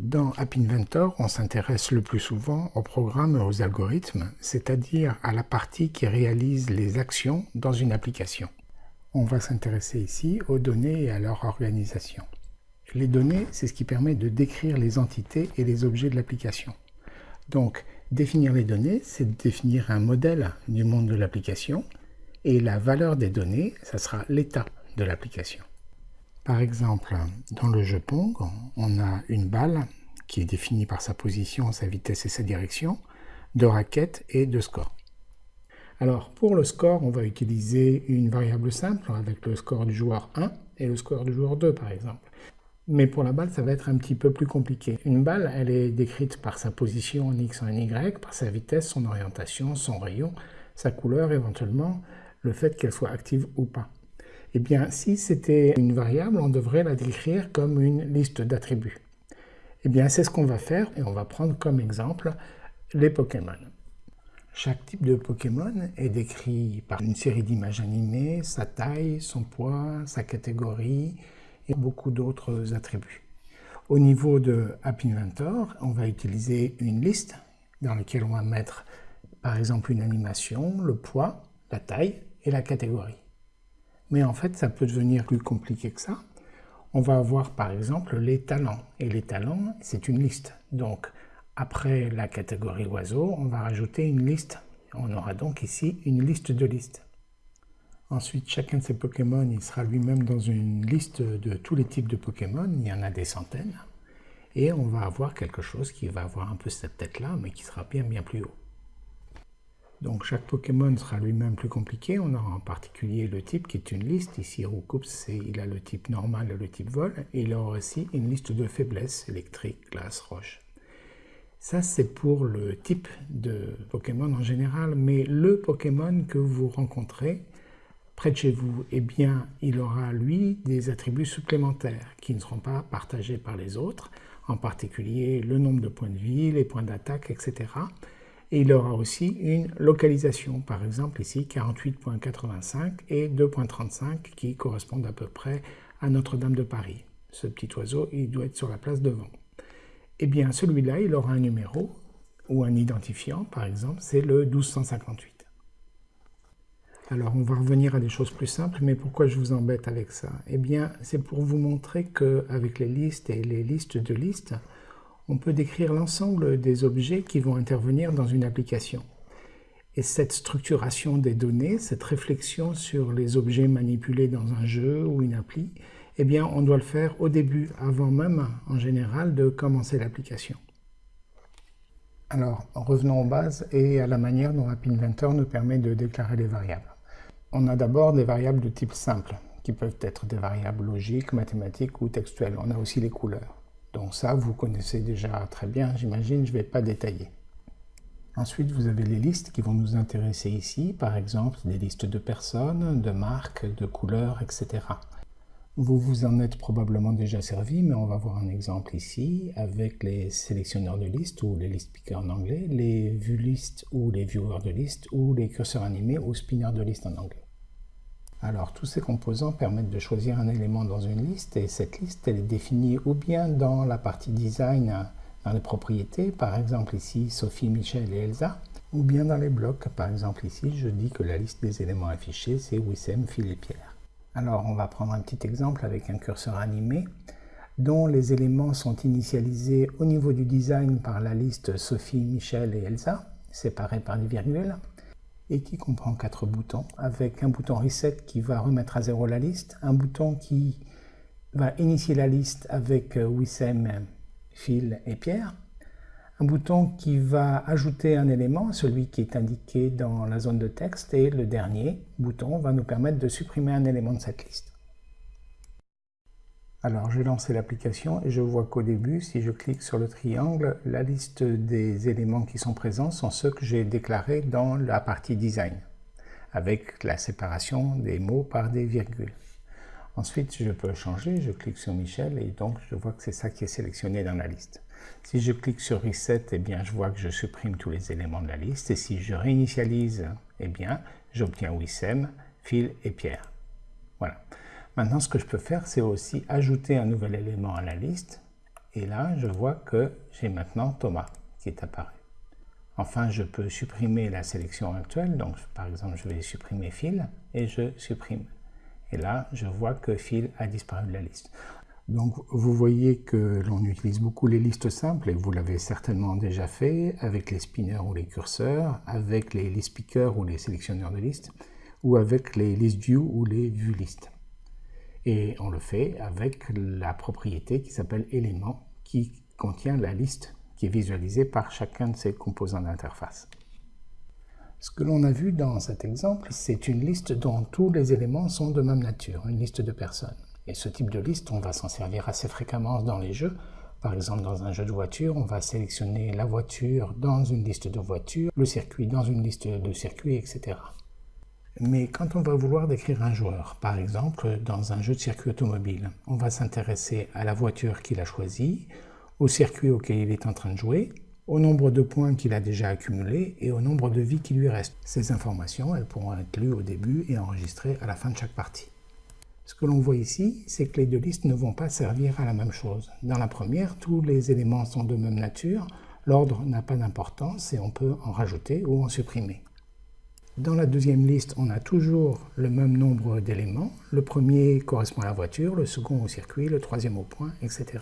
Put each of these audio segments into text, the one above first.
Dans App Inventor, on s'intéresse le plus souvent aux programmes et aux algorithmes, c'est-à-dire à la partie qui réalise les actions dans une application. On va s'intéresser ici aux données et à leur organisation. Les données, c'est ce qui permet de décrire les entités et les objets de l'application. Donc, définir les données, c'est définir un modèle du monde de l'application, et la valeur des données, ça sera l'état de l'application. Par exemple, dans le jeu Pong, on a une balle qui est définie par sa position, sa vitesse et sa direction, de raquettes et de score. Alors pour le score, on va utiliser une variable simple avec le score du joueur 1 et le score du joueur 2 par exemple. Mais pour la balle, ça va être un petit peu plus compliqué. Une balle, elle est décrite par sa position en X, en Y, par sa vitesse, son orientation, son rayon, sa couleur éventuellement, le fait qu'elle soit active ou pas. Eh bien, si c'était une variable, on devrait la décrire comme une liste d'attributs. Eh bien, c'est ce qu'on va faire et on va prendre comme exemple les Pokémon. Chaque type de Pokémon est décrit par une série d'images animées, sa taille, son poids, sa catégorie et beaucoup d'autres attributs. Au niveau de App Inventor, on va utiliser une liste dans laquelle on va mettre par exemple une animation, le poids, la taille et la catégorie. Mais en fait, ça peut devenir plus compliqué que ça. On va avoir par exemple les talents. Et les talents, c'est une liste. Donc, après la catégorie oiseau, on va rajouter une liste. On aura donc ici une liste de listes. Ensuite, chacun de ces Pokémon, il sera lui-même dans une liste de tous les types de Pokémon. Il y en a des centaines. Et on va avoir quelque chose qui va avoir un peu cette tête-là, mais qui sera bien bien plus haut. Donc chaque Pokémon sera lui-même plus compliqué. On aura en particulier le type qui est une liste. Ici, Roucoups, il a le type normal et le type vol. Et il aura aussi une liste de faiblesses, électrique, glace, roche. Ça, c'est pour le type de Pokémon en général. Mais le Pokémon que vous rencontrez près de chez vous, eh bien, il aura, lui, des attributs supplémentaires qui ne seront pas partagés par les autres, en particulier le nombre de points de vie, les points d'attaque, etc., et il aura aussi une localisation, par exemple ici 48.85 et 2.35 qui correspondent à peu près à Notre-Dame de Paris. Ce petit oiseau, il doit être sur la place devant. Eh bien, celui-là, il aura un numéro ou un identifiant, par exemple, c'est le 1258. Alors, on va revenir à des choses plus simples, mais pourquoi je vous embête avec ça? Eh bien, c'est pour vous montrer qu'avec les listes et les listes de listes, on peut décrire l'ensemble des objets qui vont intervenir dans une application. Et cette structuration des données, cette réflexion sur les objets manipulés dans un jeu ou une appli, eh bien, on doit le faire au début, avant même, en général, de commencer l'application. Alors, revenons aux bases et à la manière dont App Inventor nous permet de déclarer les variables. On a d'abord des variables de type simple, qui peuvent être des variables logiques, mathématiques ou textuelles. On a aussi les couleurs. Donc ça, vous connaissez déjà très bien, j'imagine, je ne vais pas détailler. Ensuite, vous avez les listes qui vont nous intéresser ici, par exemple des listes de personnes, de marques, de couleurs, etc. Vous vous en êtes probablement déjà servi, mais on va voir un exemple ici avec les sélectionneurs de listes ou les list pickers en anglais, les vue listes ou les viewers de listes ou les curseurs animés ou spinners de listes en anglais. Alors tous ces composants permettent de choisir un élément dans une liste et cette liste elle est définie ou bien dans la partie design dans les propriétés, par exemple ici Sophie, Michel et Elsa, ou bien dans les blocs, par exemple ici je dis que la liste des éléments affichés c'est Wissem, Phil et Pierre. Alors on va prendre un petit exemple avec un curseur animé dont les éléments sont initialisés au niveau du design par la liste Sophie, Michel et Elsa, séparés par des virgules, et qui comprend quatre boutons, avec un bouton Reset qui va remettre à zéro la liste, un bouton qui va initier la liste avec euh, Wissem, Phil et Pierre, un bouton qui va ajouter un élément, celui qui est indiqué dans la zone de texte, et le dernier bouton va nous permettre de supprimer un élément de cette liste. Alors j'ai lancé l'application et je vois qu'au début, si je clique sur le triangle, la liste des éléments qui sont présents sont ceux que j'ai déclarés dans la partie design, avec la séparation des mots par des virgules. Ensuite, je peux changer, je clique sur Michel et donc je vois que c'est ça qui est sélectionné dans la liste. Si je clique sur Reset, eh bien, je vois que je supprime tous les éléments de la liste et si je réinitialise, eh bien, j'obtiens Wissem, Phil et Pierre. Voilà. Maintenant, ce que je peux faire, c'est aussi ajouter un nouvel élément à la liste. Et là, je vois que j'ai maintenant Thomas qui est apparu. Enfin, je peux supprimer la sélection actuelle. Donc, par exemple, je vais supprimer Phil et je supprime. Et là, je vois que Phil a disparu de la liste. Donc, vous voyez que l'on utilise beaucoup les listes simples, et vous l'avez certainement déjà fait, avec les spinners ou les curseurs, avec les list pickers ou les sélectionneurs de listes, ou avec les list view ou les view list. Et on le fait avec la propriété qui s'appelle élément, qui contient la liste qui est visualisé par chacun de ces composants d'interface. Ce que l'on a vu dans cet exemple, c'est une liste dont tous les éléments sont de même nature, une liste de personnes. Et ce type de liste, on va s'en servir assez fréquemment dans les jeux. Par exemple, dans un jeu de voiture, on va sélectionner la voiture dans une liste de voitures, le circuit dans une liste de circuits, etc. Mais quand on va vouloir décrire un joueur, par exemple dans un jeu de circuit automobile, on va s'intéresser à la voiture qu'il a choisie, au circuit auquel il est en train de jouer, au nombre de points qu'il a déjà accumulés et au nombre de vies qui lui restent. Ces informations, elles pourront être lues au début et enregistrées à la fin de chaque partie. Ce que l'on voit ici, c'est que les deux listes ne vont pas servir à la même chose. Dans la première, tous les éléments sont de même nature, l'ordre n'a pas d'importance et on peut en rajouter ou en supprimer. Dans la deuxième liste, on a toujours le même nombre d'éléments. Le premier correspond à la voiture, le second au circuit, le troisième au point, etc.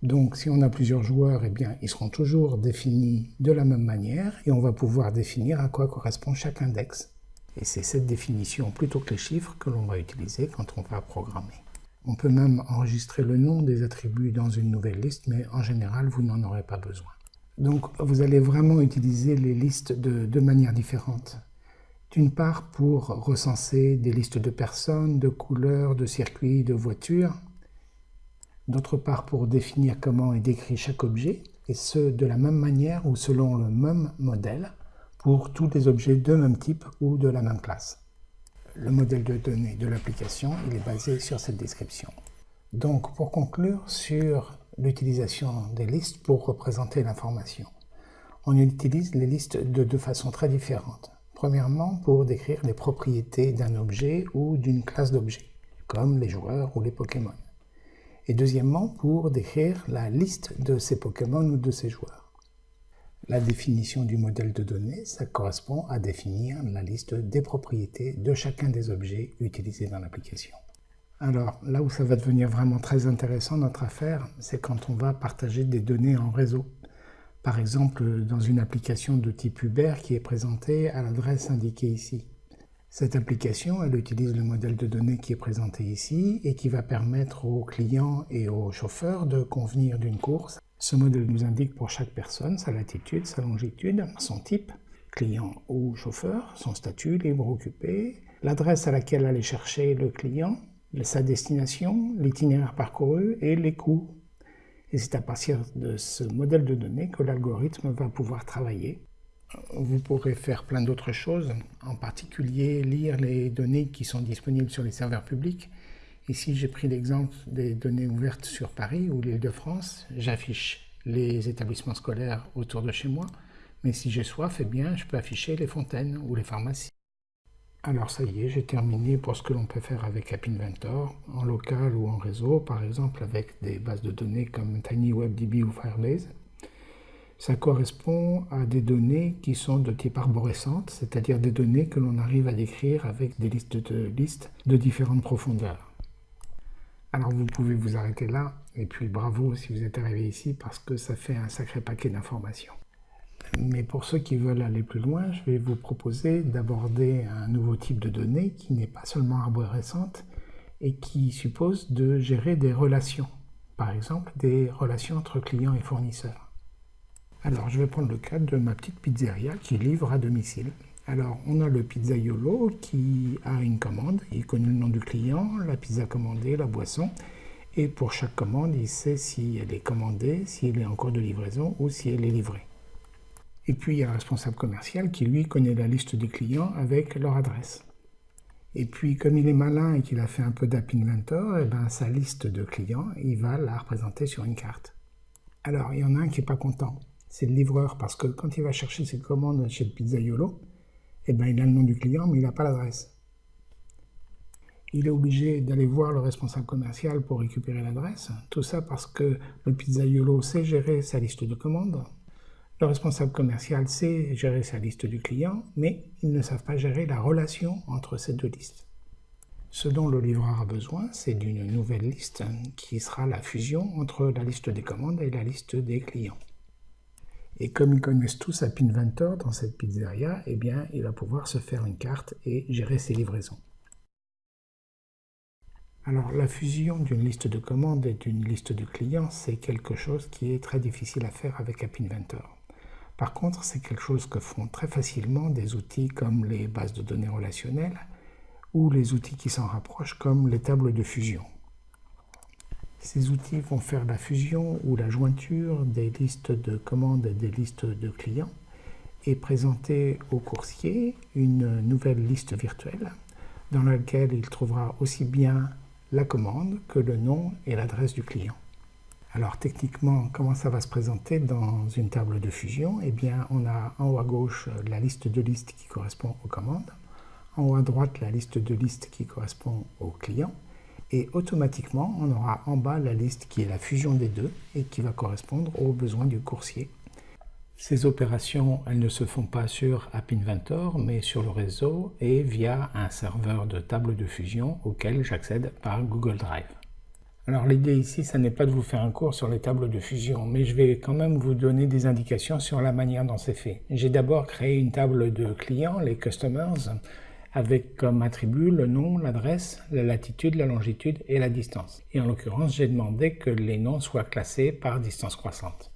Donc si on a plusieurs joueurs, eh bien, ils seront toujours définis de la même manière et on va pouvoir définir à quoi correspond chaque index. Et c'est cette définition plutôt que les chiffres que l'on va utiliser quand on va programmer. On peut même enregistrer le nom des attributs dans une nouvelle liste, mais en général, vous n'en aurez pas besoin. Donc vous allez vraiment utiliser les listes de deux manières différentes. D'une part, pour recenser des listes de personnes, de couleurs, de circuits, de voitures, d'autre part pour définir comment est décrit chaque objet, et ce de la même manière ou selon le même modèle pour tous les objets de même type ou de la même classe. Le modèle de données de l'application est basé sur cette description. Donc pour conclure sur l'utilisation des listes pour représenter l'information, on utilise les listes de deux façons très différentes. Premièrement, pour décrire les propriétés d'un objet ou d'une classe d'objets, comme les joueurs ou les Pokémon et deuxièmement pour décrire la liste de ces Pokémon ou de ces joueurs. La définition du modèle de données, ça correspond à définir la liste des propriétés de chacun des objets utilisés dans l'application. Alors là où ça va devenir vraiment très intéressant notre affaire, c'est quand on va partager des données en réseau. Par exemple, dans une application de type Uber qui est présentée à l'adresse indiquée ici. Cette application, elle utilise le modèle de données qui est présenté ici et qui va permettre aux clients et aux chauffeurs de convenir d'une course. Ce modèle nous indique pour chaque personne sa latitude, sa longitude, son type, client ou chauffeur, son statut libre occupé, l'adresse à laquelle aller chercher le client, sa destination, l'itinéraire parcouru et les coûts. Et c'est à partir de ce modèle de données que l'algorithme va pouvoir travailler vous pourrez faire plein d'autres choses, en particulier lire les données qui sont disponibles sur les serveurs publics. Ici, j'ai pris l'exemple des données ouvertes sur Paris ou l'île de France. J'affiche les établissements scolaires autour de chez moi, mais si j'ai soif, eh bien, je peux afficher les fontaines ou les pharmacies. Alors ça y est, j'ai terminé pour ce que l'on peut faire avec App Inventor, en local ou en réseau, par exemple avec des bases de données comme TinyWebDB ou Firebase ça correspond à des données qui sont de type arborescente, c'est-à-dire des données que l'on arrive à décrire avec des listes de listes de différentes profondeurs. Alors vous pouvez vous arrêter là, et puis bravo si vous êtes arrivé ici, parce que ça fait un sacré paquet d'informations. Mais pour ceux qui veulent aller plus loin, je vais vous proposer d'aborder un nouveau type de données qui n'est pas seulement arborescente, et qui suppose de gérer des relations. Par exemple, des relations entre clients et fournisseurs. Alors, je vais prendre le cas de ma petite pizzeria qui livre à domicile. Alors, on a le pizzaiolo qui a une commande, il connaît le nom du client, la pizza commandée, la boisson, et pour chaque commande, il sait si elle est commandée, si elle est en cours de livraison ou si elle est livrée. Et puis, il y a le responsable commercial qui, lui, connaît la liste des clients avec leur adresse. Et puis, comme il est malin et qu'il a fait un peu d'app inventor, eh ben, sa liste de clients, il va la représenter sur une carte. Alors, il y en a un qui n'est pas content c'est le livreur, parce que quand il va chercher ses commandes chez le pizzaiolo, eh ben, il a le nom du client, mais il n'a pas l'adresse. il est obligé d'aller voir le responsable commercial pour récupérer l'adresse. Tout ça parce que le pizzaiolo sait gérer sa liste de commandes. Le responsable commercial sait gérer sa liste du client, mais ils ne savent pas gérer la relation entre ces deux listes. Ce dont le livreur a besoin, c'est d'une nouvelle liste qui sera la fusion entre la liste des commandes et la liste des clients. Et comme ils connaissent tous App Inventor dans cette pizzeria, eh bien, il va pouvoir se faire une carte et gérer ses livraisons. Alors la fusion d'une liste de commandes et d'une liste de clients, c'est quelque chose qui est très difficile à faire avec App Inventor. Par contre, c'est quelque chose que font très facilement des outils comme les bases de données relationnelles ou les outils qui s'en rapprochent comme les tables de fusion. Ces outils vont faire la fusion ou la jointure des listes de commandes et des listes de clients et présenter au coursier une nouvelle liste virtuelle dans laquelle il trouvera aussi bien la commande que le nom et l'adresse du client. Alors techniquement, comment ça va se présenter dans une table de fusion? Eh bien, on a en haut à gauche la liste de listes qui correspond aux commandes, en haut à droite la liste de listes qui correspond aux clients, et automatiquement, on aura en bas la liste qui est la fusion des deux et qui va correspondre aux besoins du coursier. Ces opérations, elles ne se font pas sur App Inventor, mais sur le réseau et via un serveur de table de fusion auquel j'accède par Google Drive. Alors l'idée ici, ça n'est pas de vous faire un cours sur les tables de fusion, mais je vais quand même vous donner des indications sur la manière dont c'est fait. J'ai d'abord créé une table de clients, les customers, avec comme attribut le nom, l'adresse, la latitude, la longitude et la distance. Et en l'occurrence, j'ai demandé que les noms soient classés par distance croissante.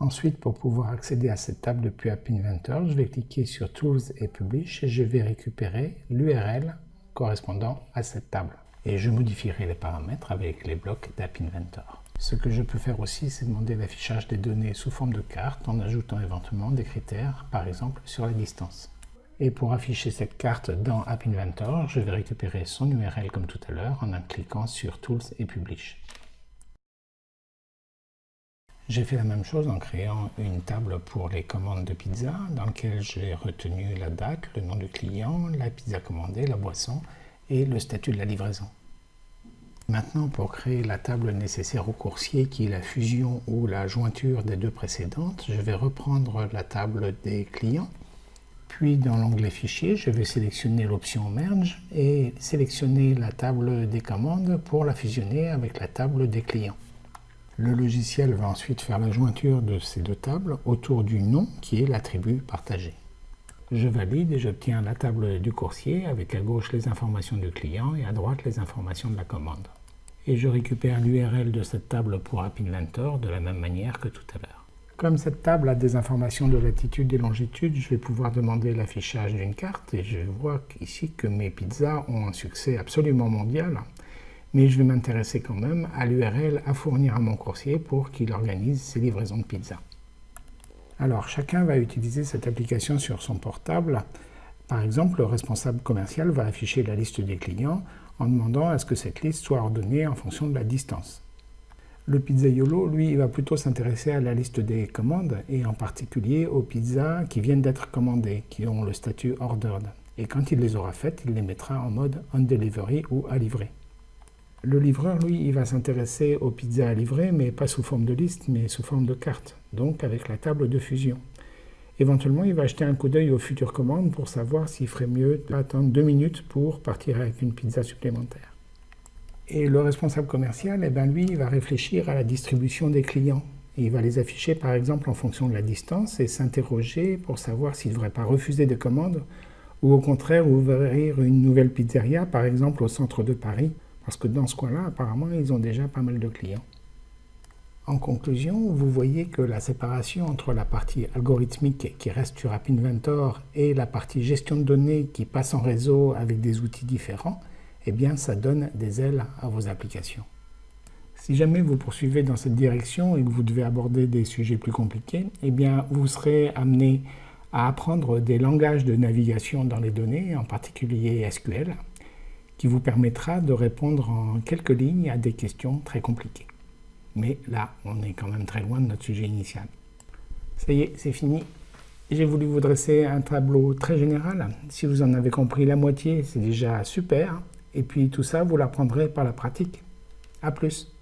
Ensuite, pour pouvoir accéder à cette table depuis App Inventor, je vais cliquer sur Tools et Publish et je vais récupérer l'URL correspondant à cette table. Et je modifierai les paramètres avec les blocs d'App Inventor. Ce que je peux faire aussi, c'est demander l'affichage des données sous forme de carte en ajoutant éventuellement des critères, par exemple sur la distance. Et pour afficher cette carte dans App Inventor, je vais récupérer son URL comme tout à l'heure en cliquant sur Tools et Publish. J'ai fait la même chose en créant une table pour les commandes de pizza dans laquelle j'ai retenu la date, le nom du client, la pizza commandée, la boisson et le statut de la livraison. Maintenant, pour créer la table nécessaire au coursier, qui est la fusion ou la jointure des deux précédentes, je vais reprendre la table des clients. Puis dans l'onglet Fichier, je vais sélectionner l'option Merge et sélectionner la table des commandes pour la fusionner avec la table des clients. Le logiciel va ensuite faire la jointure de ces deux tables autour du nom qui est l'attribut partagé. Je valide et j'obtiens la table du coursier avec à gauche les informations du client et à droite les informations de la commande. Et je récupère l'URL de cette table pour App Inventor de la même manière que tout à l'heure. Comme cette table a des informations de latitude et longitude, je vais pouvoir demander l'affichage d'une carte et je vois ici que mes pizzas ont un succès absolument mondial mais je vais m'intéresser quand même à l'URL à fournir à mon coursier pour qu'il organise ses livraisons de pizza. Alors chacun va utiliser cette application sur son portable. Par exemple, le responsable commercial va afficher la liste des clients en demandant à ce que cette liste soit ordonnée en fonction de la distance. Le pizzaiolo, lui, va plutôt s'intéresser à la liste des commandes et en particulier aux pizzas qui viennent d'être commandées, qui ont le statut ordered. Et quand il les aura faites, il les mettra en mode on delivery ou à livrer. Le livreur, lui, il va s'intéresser aux pizzas à livrer, mais pas sous forme de liste, mais sous forme de carte, donc avec la table de fusion. Éventuellement, il va jeter un coup d'œil aux futures commandes pour savoir s'il ferait mieux d'attendre deux minutes pour partir avec une pizza supplémentaire. Et le responsable commercial, eh ben lui, il va réfléchir à la distribution des clients. il va les afficher par exemple en fonction de la distance et s'interroger pour savoir s'il ne devrait pas refuser des commandes ou au contraire ouvrir une nouvelle pizzeria, par exemple au centre de Paris, parce que dans ce coin-là, apparemment, ils ont déjà pas mal de clients. En conclusion, vous voyez que la séparation entre la partie algorithmique qui reste sur App Inventor et la partie gestion de données qui passe en réseau avec des outils différents, eh bien ça donne des ailes à vos applications. Si jamais vous poursuivez dans cette direction et que vous devez aborder des sujets plus compliqués, eh bien vous serez amené à apprendre des langages de navigation dans les données, en particulier SQL, qui vous permettra de répondre en quelques lignes à des questions très compliquées. Mais là, on est quand même très loin de notre sujet initial. Ça y est, c'est fini. J'ai voulu vous dresser un tableau très général. Si vous en avez compris la moitié, c'est déjà super. Et puis tout ça, vous l'apprendrez par la pratique. A plus